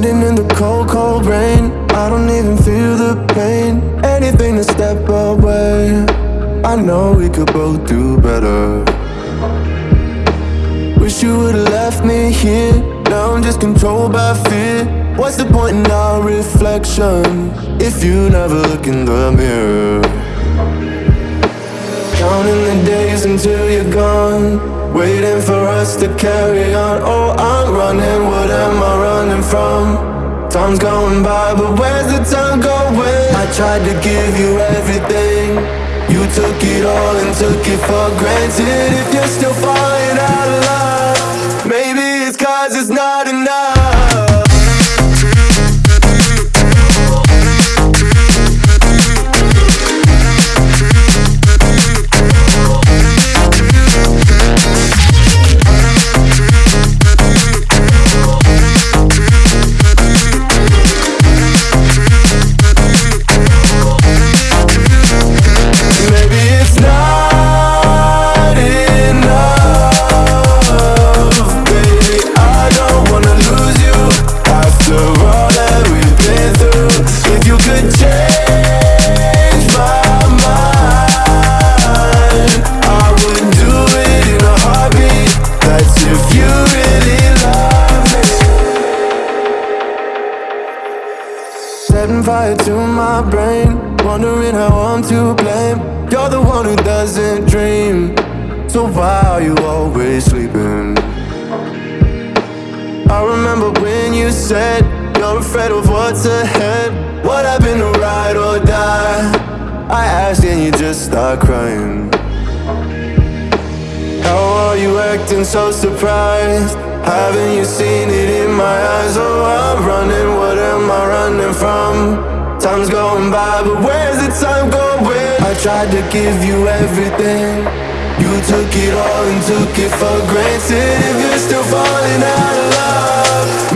Standing in the cold, cold rain. I don't even feel the pain. Anything to step away. I know we could both do better. Wish you would've left me here. Now I'm just controlled by fear. What's the point in our reflection If you never look in the mirror? Counting the days until you're gone. Waiting for us to carry on. Oh, I'm running, what am I running from? Time's going by, but where's the time going? I tried to give you everything. You took it all and took it for granted. If you're still falling out of love fire to my brain Wondering how I'm to blame You're the one who doesn't dream So why are you always sleeping? I remember when you said You're afraid of what's ahead What happened to ride or die? I asked and you just start crying how are you acting so surprised? Haven't you seen it in my eyes? Oh, I'm running, From? Time's going by, but where's the time going? I tried to give you everything You took it all and took it for granted If you're still falling out of love